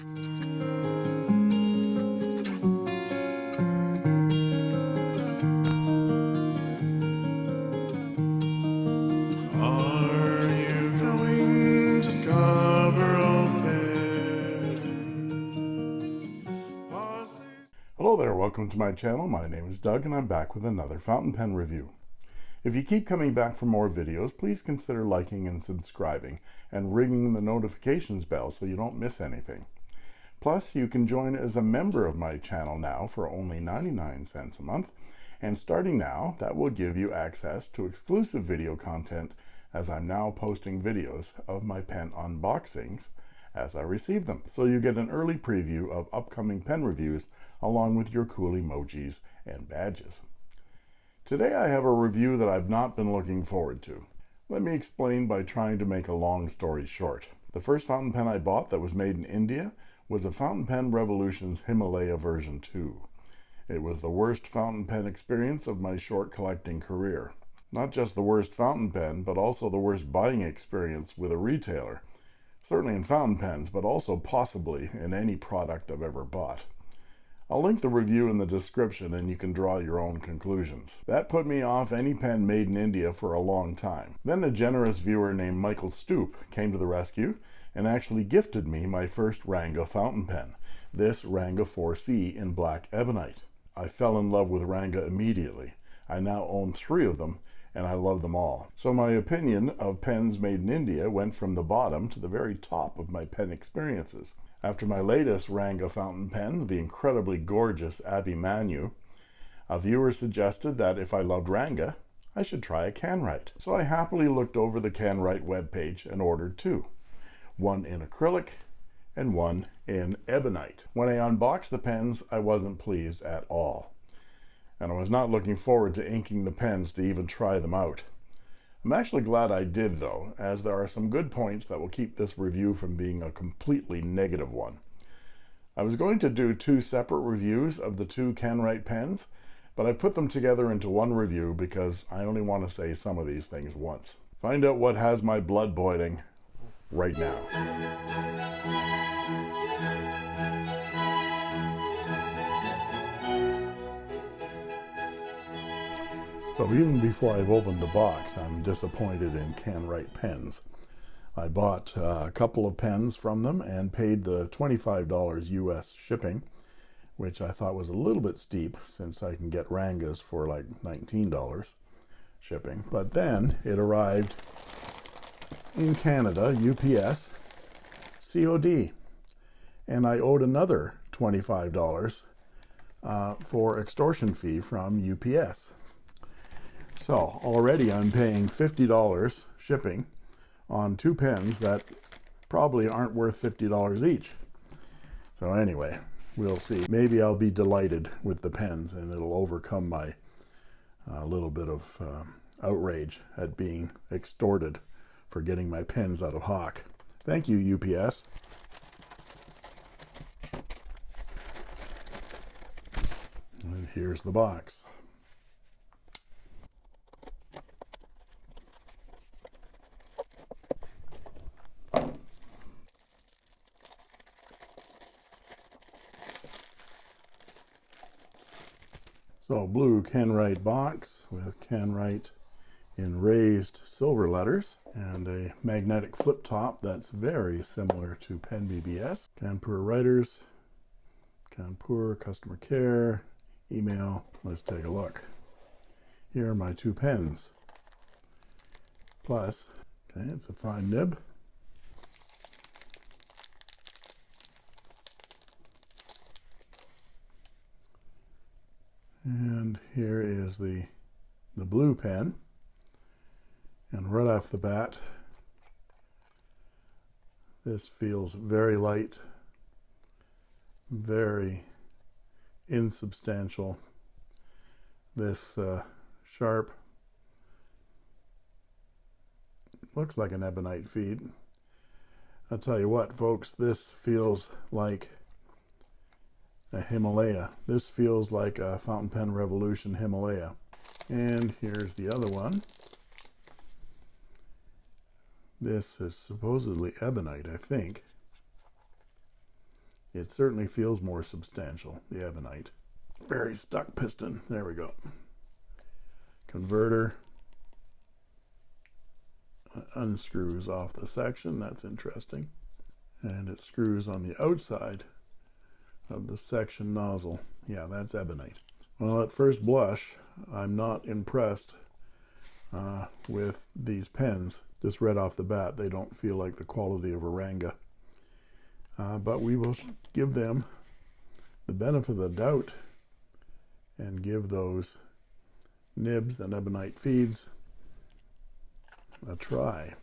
Hello there, welcome to my channel. My name is Doug and I'm back with another fountain pen review. If you keep coming back for more videos, please consider liking and subscribing and ringing the notifications bell so you don't miss anything. Plus, you can join as a member of my channel now for only 99 cents a month. And starting now, that will give you access to exclusive video content as I'm now posting videos of my pen unboxings as I receive them. So you get an early preview of upcoming pen reviews along with your cool emojis and badges. Today I have a review that I've not been looking forward to. Let me explain by trying to make a long story short. The first fountain pen I bought that was made in India was a Fountain Pen Revolutions Himalaya version 2. It was the worst fountain pen experience of my short collecting career. Not just the worst fountain pen, but also the worst buying experience with a retailer. Certainly in fountain pens, but also possibly in any product I've ever bought. I'll link the review in the description and you can draw your own conclusions. That put me off any pen made in India for a long time. Then a generous viewer named Michael Stoop came to the rescue and actually gifted me my first Ranga fountain pen, this Ranga 4C in black ebonite. I fell in love with Ranga immediately. I now own three of them and I love them all. So my opinion of pens made in India went from the bottom to the very top of my pen experiences. After my latest Ranga fountain pen, the incredibly gorgeous Abhimanyu, a viewer suggested that if I loved Ranga, I should try a Kanwrite. So I happily looked over the Kanwrite webpage and ordered two, one in acrylic and one in ebonite. When I unboxed the pens, I wasn't pleased at all. And I was not looking forward to inking the pens to even try them out. I'm actually glad I did though, as there are some good points that will keep this review from being a completely negative one. I was going to do two separate reviews of the two Kanwrite pens, but I put them together into one review because I only want to say some of these things once. Find out what has my blood boiling right now. So even before I've opened the box, I'm disappointed in Kanwrite pens. I bought uh, a couple of pens from them and paid the $25 US shipping, which I thought was a little bit steep since I can get Rangas for like $19 shipping. But then it arrived in Canada, UPS, COD, and I owed another $25 uh, for extortion fee from UPS. So already I'm paying $50 shipping on two pens that probably aren't worth $50 each. So anyway, we'll see. Maybe I'll be delighted with the pens and it'll overcome my uh, little bit of um, outrage at being extorted for getting my pens out of Hawk. Thank you, UPS. And here's the box. So blue Kanwrite box with Kanwrite in raised silver letters and a magnetic flip top that's very similar to Pen BBS. Kanpur writers, Kanpur customer care, email. Let's take a look. Here are my two pens. Plus, okay, it's a fine nib. And here is the the blue pen. And right off the bat, this feels very light, very insubstantial. This uh, sharp looks like an ebonite feed. I'll tell you what, folks, this feels like a Himalaya. This feels like a Fountain Pen Revolution Himalaya. And here's the other one. This is supposedly ebonite, I think. It certainly feels more substantial, the ebonite. Very stuck piston. There we go. Converter unscrews off the section. That's interesting. And it screws on the outside of the section nozzle. Yeah, that's ebonite. Well, at first blush, I'm not impressed uh, with these pens. Just right off the bat, they don't feel like the quality of a Ranga. Uh, but we will give them the benefit of the doubt and give those nibs and ebonite feeds a try.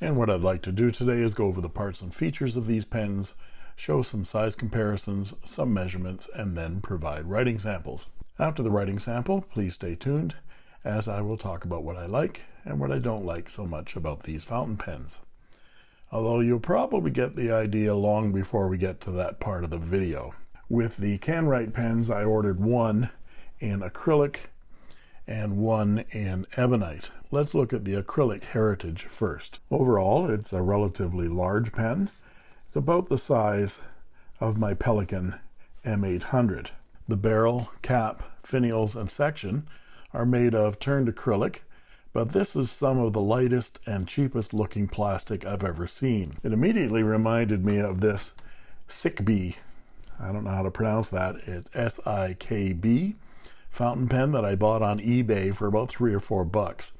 And what I'd like to do today is go over the parts and features of these pens, show some size comparisons, some measurements, and then provide writing samples. After the writing sample, please stay tuned as I will talk about what I like and what I don't like so much about these fountain pens. Although you'll probably get the idea long before we get to that part of the video. With the Kanwrite pens, I ordered one in acrylic and one in ebonite. Let's look at the acrylic heritage first. Overall, it's a relatively large pen. It's about the size of my Pelikan M800. The barrel, cap, finials, and section are made of turned acrylic, but this is some of the lightest and cheapest looking plastic I've ever seen. It immediately reminded me of this Sikb. I don't know how to pronounce that. It's S-I-K-B fountain pen that I bought on eBay for about three or four bucks.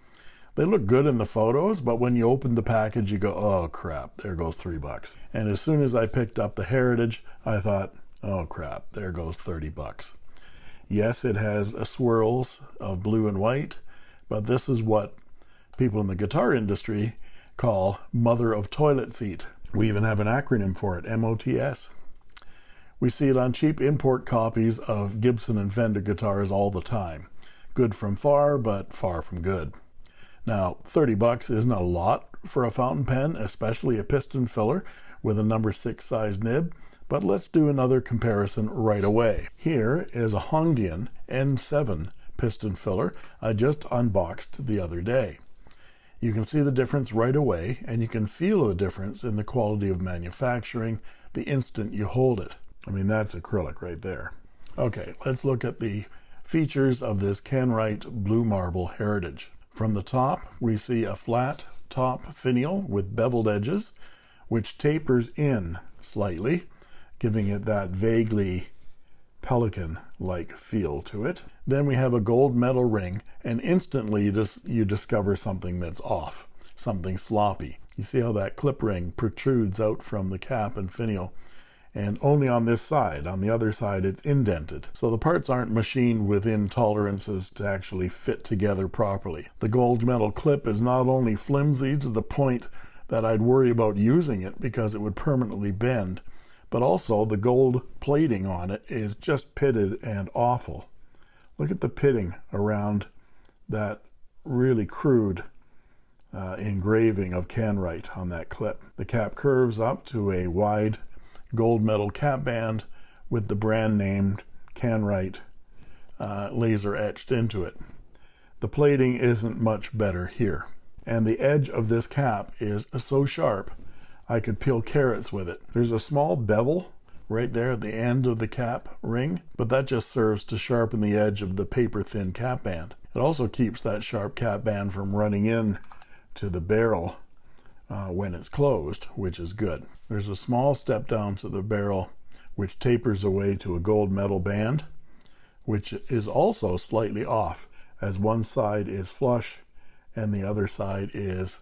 They look good in the photos, but when you open the package, you go, oh crap, there goes three bucks. And as soon as I picked up the Heritage, I thought, oh crap, there goes 30 bucks. Yes, it has swirls of blue and white, but this is what people in the guitar industry call mother of toilet seat. We even have an acronym for it, MOTS. We see it on cheap import copies of Gibson and Fender guitars all the time. Good from far, but far from good. Now, 30 bucks isn't a lot for a fountain pen, especially a piston filler with a number 6 size nib, but let's do another comparison right away. Here is a Hongdian N7 piston filler I just unboxed the other day. You can see the difference right away, and you can feel the difference in the quality of manufacturing the instant you hold it. I mean, that's acrylic right there. Okay, let's look at the features of this Kanwrite Blue Marble Heritage. From the top, we see a flat top finial with beveled edges, which tapers in slightly, giving it that vaguely Pelikan-like feel to it. Then we have a gold metal ring, and instantly you, just, you discover something that's off, something sloppy. You see how that clip ring protrudes out from the cap and finial and only on this side. On the other side, it's indented. So the parts aren't machined within tolerances to actually fit together properly. The gold metal clip is not only flimsy to the point that I'd worry about using it because it would permanently bend, but also the gold plating on it is just pitted and awful. Look at the pitting around that really crude uh, engraving of Kanwrite on that clip. The cap curves up to a wide gold metal cap band with the brand named Kanwrite uh, laser etched into it. The plating isn't much better here. And the edge of this cap is so sharp, I could peel carrots with it. There's a small bevel right there at the end of the cap ring, but that just serves to sharpen the edge of the paper thin cap band. It also keeps that sharp cap band from running in to the barrel uh, when it's closed, which is good. There's a small step down to the barrel which tapers away to a gold metal band, which is also slightly off as one side is flush and the other side is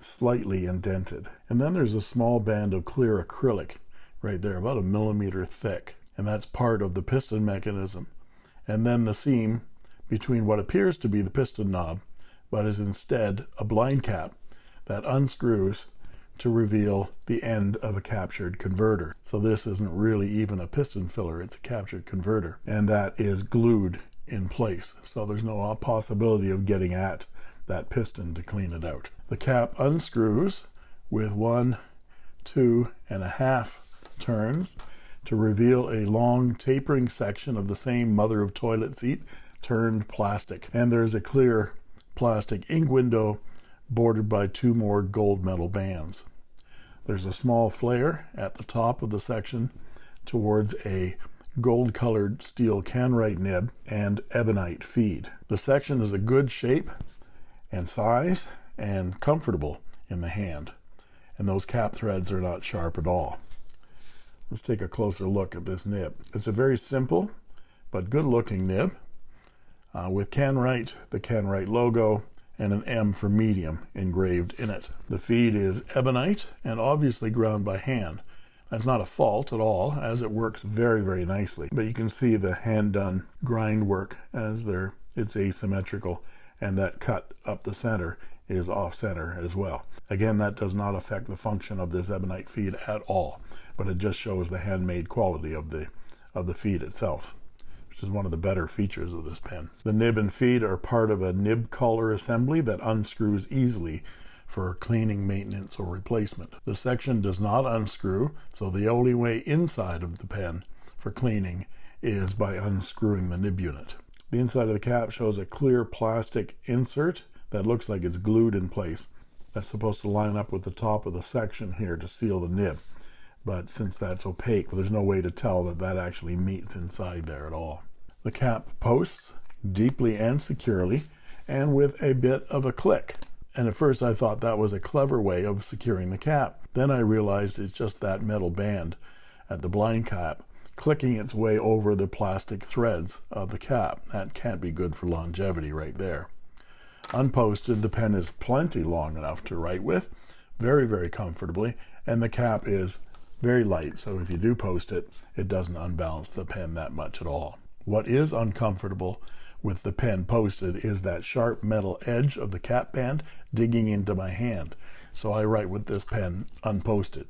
slightly indented. And then there's a small band of clear acrylic right there, about a millimeter thick. And that's part of the piston mechanism. And then the seam between what appears to be the piston knob, but is instead a blind cap that unscrews to reveal the end of a captured converter. So this isn't really even a piston filler, it's a captured converter. And that is glued in place. So there's no possibility of getting at that piston to clean it out. The cap unscrews with one, two and a half turns to reveal a long tapering section of the same mother of toilet seat turned plastic. And there's a clear plastic ink window bordered by two more gold metal bands. There's a small flare at the top of the section towards a gold colored steel Kanwrite nib and ebonite feed. The section is a good shape and size and comfortable in the hand and those cap threads are not sharp at all. Let's take a closer look at this nib. It's a very simple but good looking nib uh, with Kanwrite, the Kanwrite logo, and an M for medium engraved in it. The feed is ebonite and obviously ground by hand. That's not a fault at all, as it works very, very nicely. But you can see the hand-done grind work as there it's asymmetrical, and that cut up the center is off-center as well. Again, that does not affect the function of this ebonite feed at all, but it just shows the handmade quality of the of the feed itself which is one of the better features of this pen. The nib and feed are part of a nib collar assembly that unscrews easily for cleaning, maintenance, or replacement. The section does not unscrew, so the only way inside of the pen for cleaning is by unscrewing the nib unit. The inside of the cap shows a clear plastic insert that looks like it's glued in place. That's supposed to line up with the top of the section here to seal the nib. But since that's opaque there's no way to tell that that actually meets inside there at all. The cap posts deeply and securely and with a bit of a click. And at first I thought that was a clever way of securing the cap. Then I realized it's just that metal band at the blind cap clicking its way over the plastic threads of the cap. That can't be good for longevity right there. Unposted the pen is plenty long enough to write with very very comfortably and the cap is very light so if you do post it it doesn't unbalance the pen that much at all. What is uncomfortable with the pen posted is that sharp metal edge of the cap band digging into my hand so I write with this pen unposted.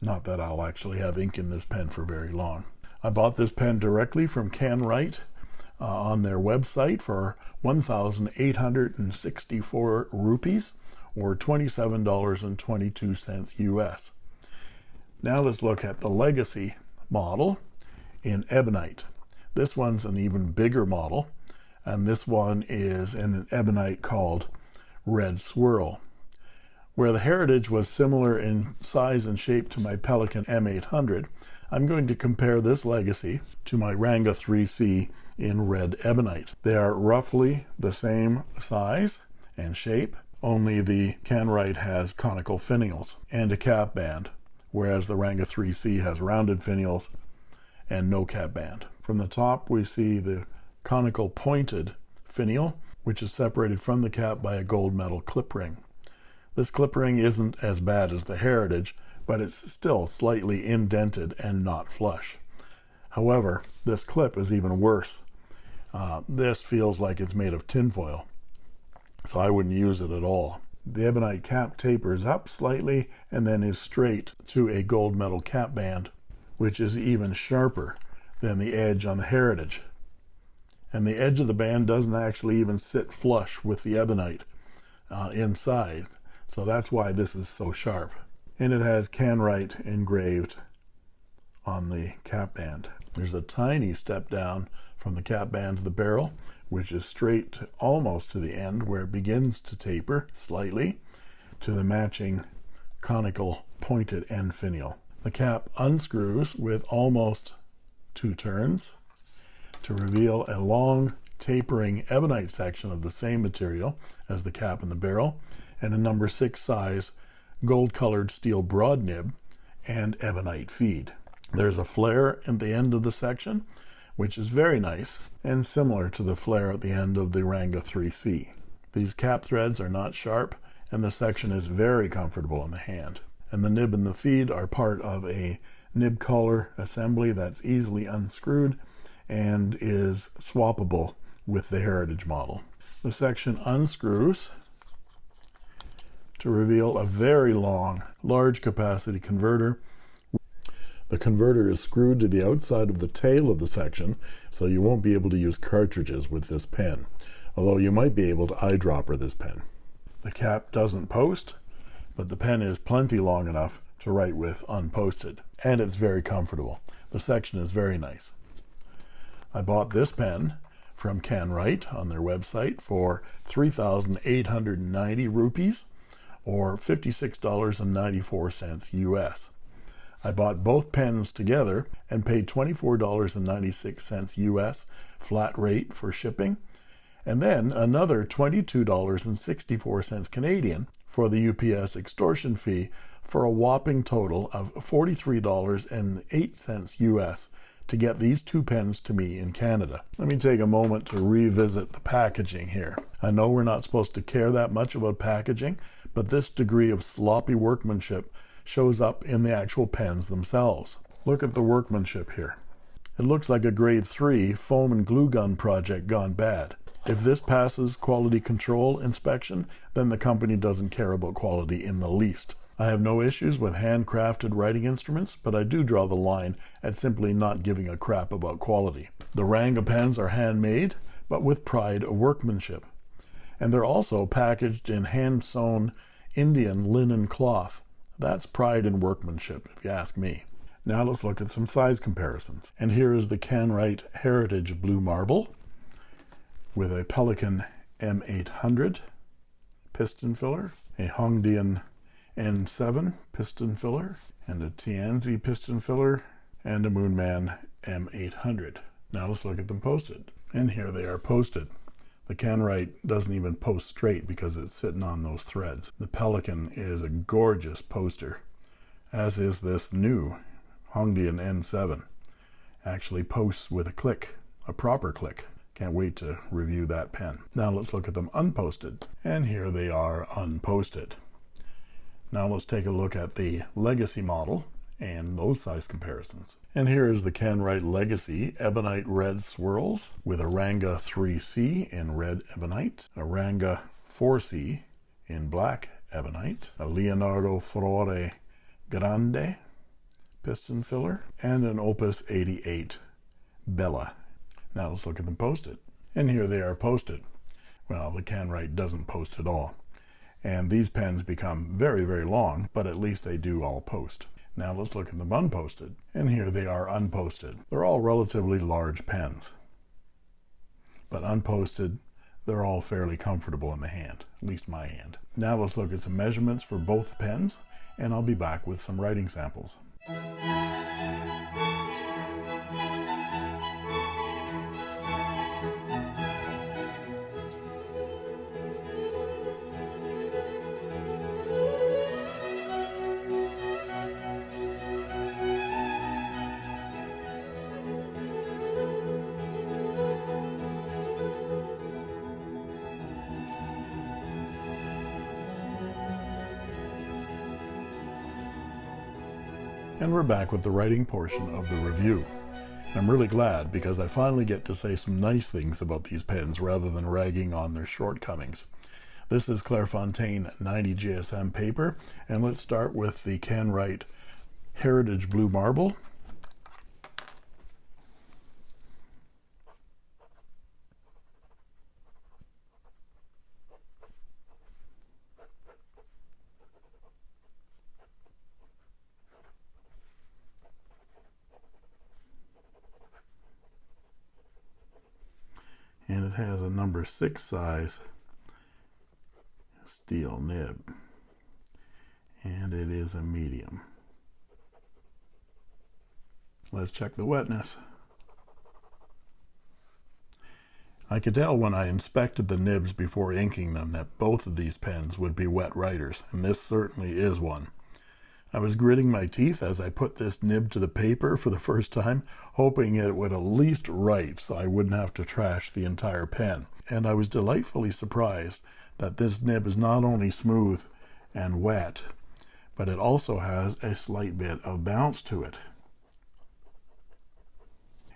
Not that I'll actually have ink in this pen for very long I bought this pen directly from Kanwrite uh, on their website for 1,864 rupees or $27.22 US now let's look at the Legacy model in Ebonite. This one's an even bigger model, and this one is in an Ebonite called Red Swirl. Where the Heritage was similar in size and shape to my Pelikan M800, I'm going to compare this Legacy to my Ranga 3C in red ebonite. They are roughly the same size and shape, only the Kanwrite has conical finials and a cap band whereas the Ranga 3C has rounded finials and no cap band. From the top we see the conical pointed finial which is separated from the cap by a gold metal clip ring. This clip ring isn't as bad as the Heritage but it's still slightly indented and not flush. However, this clip is even worse. Uh, this feels like it's made of tinfoil, so I wouldn't use it at all. The ebonite cap tapers up slightly and then is straight to a gold metal cap band, which is even sharper than the edge on the Heritage. And the edge of the band doesn't actually even sit flush with the ebonite uh, inside. So that's why this is so sharp. And it has Kanwrite engraved on the cap band. There's a tiny step down from the cap band to the barrel, which is straight almost to the end where it begins to taper slightly to the matching conical pointed end finial. The cap unscrews with almost two turns to reveal a long tapering ebonite section of the same material as the cap and the barrel and a number six size gold colored steel broad nib and ebonite feed. There's a flare at the end of the section which is very nice and similar to the flare at the end of the Ranga 3C. These cap threads are not sharp and the section is very comfortable in the hand. And the nib and the feed are part of a nib collar assembly that's easily unscrewed and is swappable with the Heritage model. The section unscrews to reveal a very long large capacity converter the converter is screwed to the outside of the tail of the section, so you won't be able to use cartridges with this pen, although you might be able to eyedropper this pen. The cap doesn't post, but the pen is plenty long enough to write with unposted, and it's very comfortable. The section is very nice. I bought this pen from Kanwrite on their website for 3,890 rupees or $56.94 US. I bought both pens together and paid $24.96 US flat rate for shipping, and then another $22.64 Canadian for the UPS extortion fee for a whopping total of $43.08 US to get these two pens to me in Canada. Let me take a moment to revisit the packaging here. I know we're not supposed to care that much about packaging, but this degree of sloppy workmanship shows up in the actual pens themselves. Look at the workmanship here. It looks like a grade 3 foam and glue gun project gone bad. If this passes quality control inspection, then the company doesn't care about quality in the least. I have no issues with handcrafted writing instruments, but I do draw the line at simply not giving a crap about quality. The Ranga pens are handmade, but with pride of workmanship. And they're also packaged in hand sewn Indian linen cloth. That's pride in workmanship, if you ask me. Now let's look at some size comparisons. And here is the Kanwrite Heritage Blue Marble with a Pelikan M800 piston filler, a Hongdian N7 piston filler, and a Tianzi piston filler, and a Moonman M800. Now let's look at them posted. And here they are posted. The Kanwrite doesn't even post straight because it's sitting on those threads. The Pelikan is a gorgeous poster, as is this new Hongdian N7. Actually posts with a click, a proper click. Can't wait to review that pen. Now let's look at them unposted. And here they are unposted. Now let's take a look at the Legacy model and those size comparisons. And here is the Kanwrite Legacy Ebonite Red Swirls with a Ranga 3C in red ebonite, a Ranga 4C in black ebonite, a Leonardo Furore Grande piston filler, and an Opus 88 Bella. Now let's look at them posted. And here they are posted. Well, the Kanwrite doesn't post at all. And these pens become very, very long, but at least they do all post. Now let's look at them unposted. And here they are unposted. They're all relatively large pens. But unposted, they're all fairly comfortable in the hand, at least my hand. Now let's look at some measurements for both pens, and I'll be back with some writing samples. And we're back with the writing portion of the review. I'm really glad because I finally get to say some nice things about these pens rather than ragging on their shortcomings. This is Clairefontaine 90 GSM paper, and let's start with the Kanwrite Heritage Blue Marble. and it has a number six size steel nib. And it is a medium. Let's check the wetness. I could tell when I inspected the nibs before inking them that both of these pens would be wet writers and this certainly is one I was gritting my teeth as I put this nib to the paper for the first time, hoping it would at least write so I wouldn't have to trash the entire pen. And I was delightfully surprised that this nib is not only smooth and wet, but it also has a slight bit of bounce to it.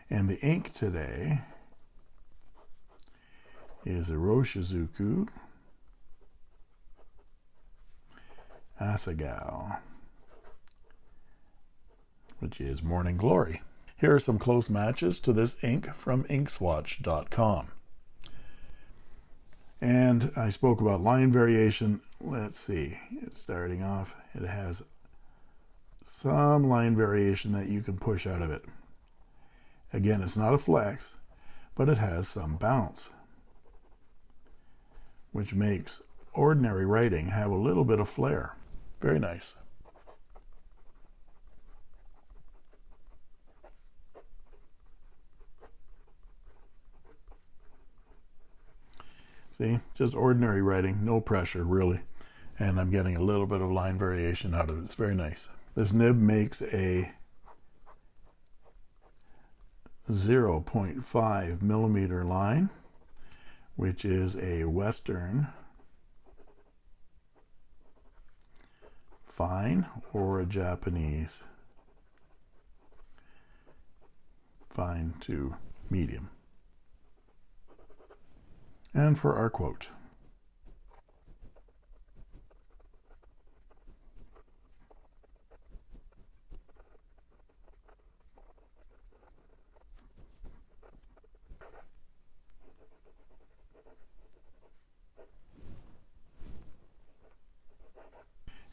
And the ink today is Iroshizuku Asagao which is Morning Glory. Here are some close matches to this ink from inkswatch.com. And I spoke about line variation. Let's see, it's starting off. It has some line variation that you can push out of it. Again, it's not a flex, but it has some bounce, which makes ordinary writing have a little bit of flair. Very nice. See, just ordinary writing, no pressure really. And I'm getting a little bit of line variation out of it. It's very nice. This nib makes a 0.5 millimeter line, which is a Western fine or a Japanese fine to medium. And for our quote.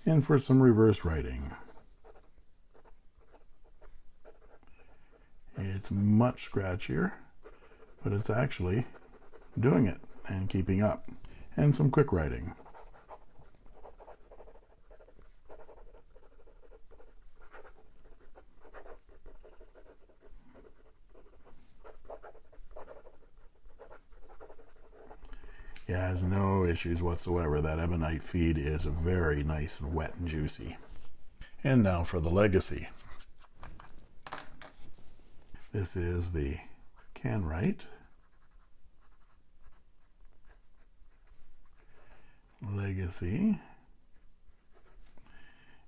and for some reverse writing. It's much scratchier, but it's actually doing it and keeping up. And some quick writing. Yeah, has no issues whatsoever. That ebonite feed is very nice and wet and juicy. And now for the legacy. This is the Kanwrite Legacy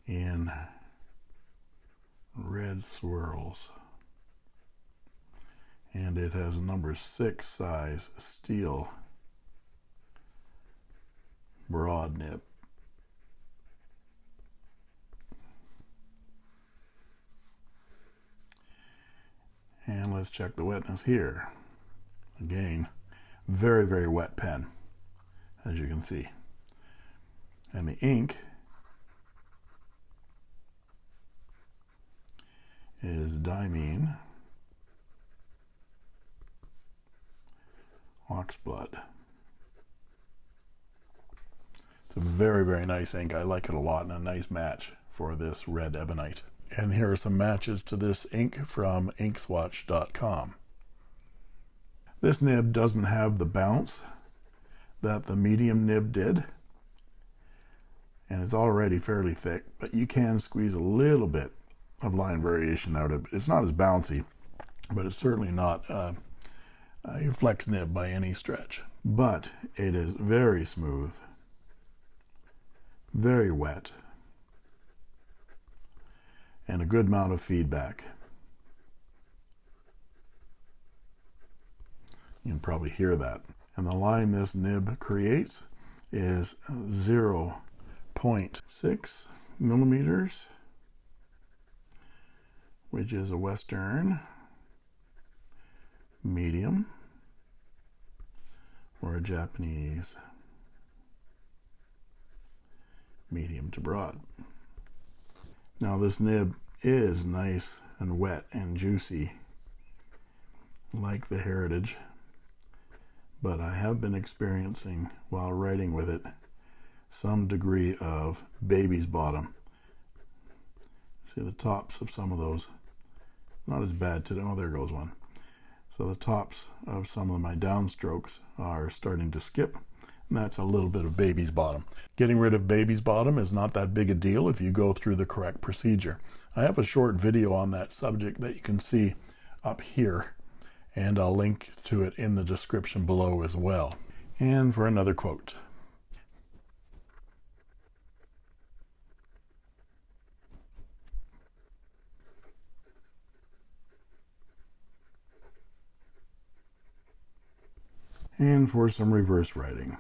in red swirls. And it has a number six size steel broad nib. And let's check the wetness here. Again, very, very wet pen, as you can see. And the ink is Diamine Oxblood It's a very, very nice ink. I like it a lot and a nice match for this red ebonite. And here are some matches to this ink from inkswatch.com. This nib doesn't have the bounce that the medium nib did. And it's already fairly thick, but you can squeeze a little bit of line variation out of it. It's not as bouncy, but it's certainly not uh, a flex nib by any stretch. But it is very smooth very wet, and a good amount of feedback. You can probably hear that. And the line this nib creates is 0.6 millimeters, which is a Western medium or a Japanese medium to broad. Now this nib is nice and wet and juicy like the Heritage but I have been experiencing while writing with it some degree of baby's bottom. See the tops of some of those not as bad today. Oh, there goes one. So the tops of some of my downstrokes are starting to skip and that's a little bit of baby's bottom. Getting rid of baby's bottom is not that big a deal if you go through the correct procedure. I have a short video on that subject that you can see up here, and I'll link to it in the description below as well. And for another quote. And for some reverse writing.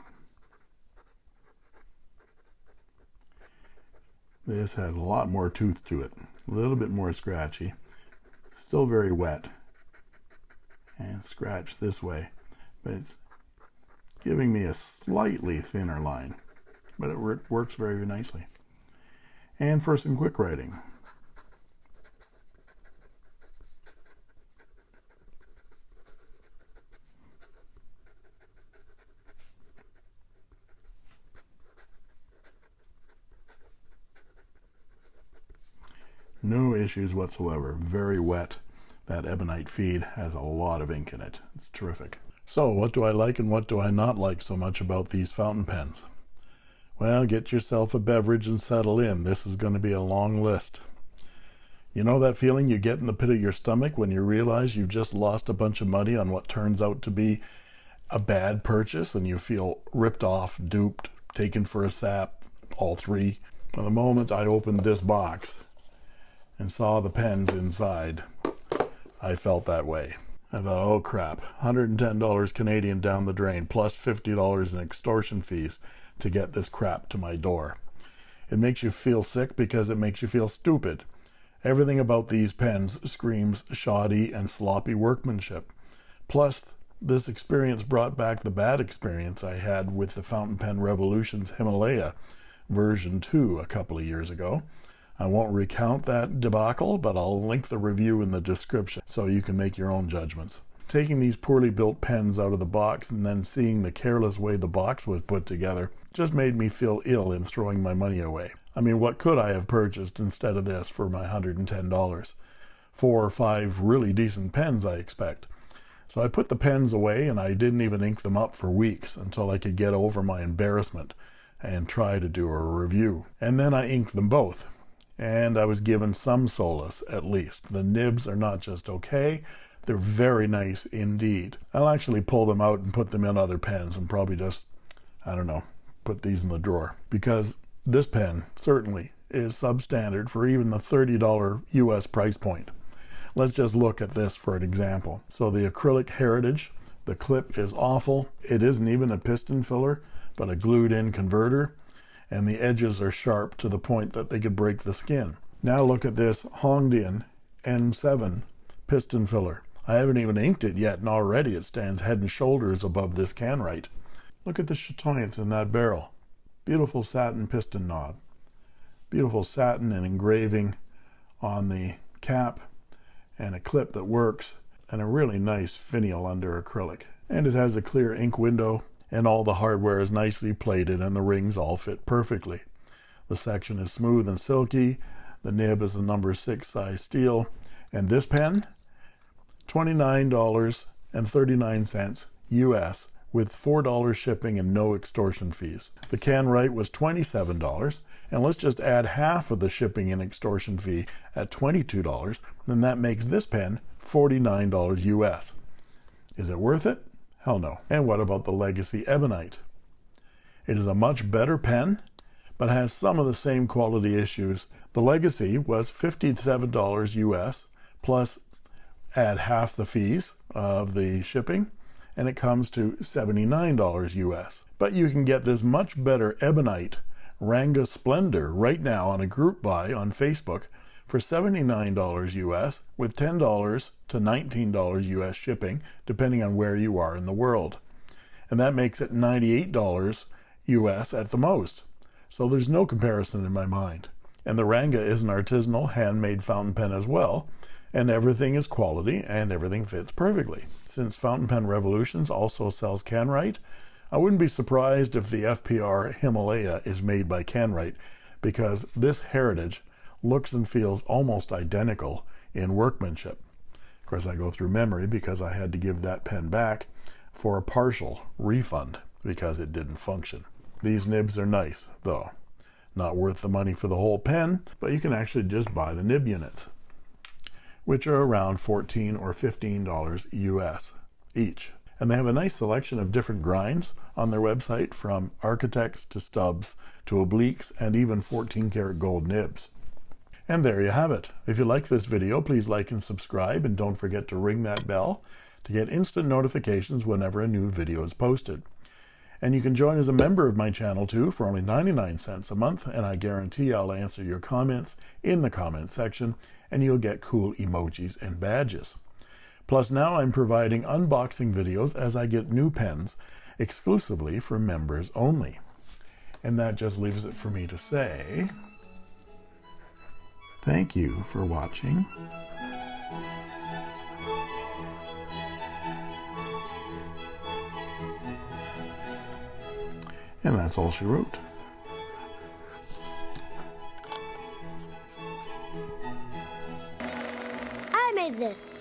This has a lot more tooth to it, a little bit more scratchy, still very wet, and scratch this way, but it's giving me a slightly thinner line, but it works very nicely. And for some quick writing, No issues whatsoever. Very wet. That ebonite feed has a lot of ink in it. It's terrific. So what do I like and what do I not like so much about these fountain pens? Well, get yourself a beverage and settle in. This is going to be a long list. You know that feeling you get in the pit of your stomach when you realize you've just lost a bunch of money on what turns out to be a bad purchase and you feel ripped off, duped, taken for a sap, all three. The moment I opened this box and saw the pens inside, I felt that way. I thought, oh crap, $110 Canadian down the drain, plus $50 in extortion fees to get this crap to my door. It makes you feel sick because it makes you feel stupid. Everything about these pens screams shoddy and sloppy workmanship. Plus, this experience brought back the bad experience I had with the Fountain Pen Revolutions Himalaya version 2 a couple of years ago. I won't recount that debacle, but I'll link the review in the description so you can make your own judgments. Taking these poorly built pens out of the box and then seeing the careless way the box was put together just made me feel ill in throwing my money away. I mean, what could I have purchased instead of this for my $110? Four or five really decent pens, I expect. So I put the pens away and I didn't even ink them up for weeks until I could get over my embarrassment and try to do a review. And then I inked them both and I was given some solace at least. The nibs are not just okay, they're very nice indeed. I'll actually pull them out and put them in other pens and probably just, I don't know, put these in the drawer because this pen certainly is substandard for even the $30 US price point. Let's just look at this for an example. So the acrylic heritage, the clip is awful. It isn't even a piston filler, but a glued in converter and the edges are sharp to the point that they could break the skin. Now look at this Hongdian N7 piston filler. I haven't even inked it yet and already it stands head and shoulders above this Kanwrite. Look at the chatoyance in that barrel. Beautiful satin piston knob. Beautiful satin and engraving on the cap and a clip that works and a really nice finial under acrylic. And it has a clear ink window and all the hardware is nicely plated and the rings all fit perfectly. The section is smooth and silky. The nib is a number six size steel. And this pen, $29.39 US with $4 shipping and no extortion fees. The Kanwrite was $27 and let's just add half of the shipping and extortion fee at $22 then that makes this pen $49 US. Is it worth it? Hell no. And what about the Legacy Ebonite? It is a much better pen, but has some of the same quality issues. The Legacy was $57 US, plus add half the fees of the shipping, and it comes to $79 US. But you can get this much better Ebonite Ranga Splendor right now on a group buy on Facebook for $79 US with $10 to $19 US shipping, depending on where you are in the world. And that makes it $98 US at the most. So there's no comparison in my mind. And the Ranga is an artisanal handmade fountain pen as well, and everything is quality and everything fits perfectly. Since Fountain Pen Revolutions also sells Kanwrite, I wouldn't be surprised if the FPR Himalaya is made by Kanwrite because this heritage looks and feels almost identical in workmanship. Of course, I go through memory because I had to give that pen back for a partial refund because it didn't function. These nibs are nice, though. Not worth the money for the whole pen, but you can actually just buy the nib units, which are around 14 or $15 US each. And they have a nice selection of different grinds on their website from architects to stubs to obliques and even 14 karat gold nibs. And there you have it. If you like this video, please like and subscribe, and don't forget to ring that bell to get instant notifications whenever a new video is posted. And you can join as a member of my channel too for only 99 cents a month, and I guarantee I'll answer your comments in the comment section, and you'll get cool emojis and badges. Plus now I'm providing unboxing videos as I get new pens exclusively for members only. And that just leaves it for me to say... Thank you for watching. And that's all she wrote. I made this.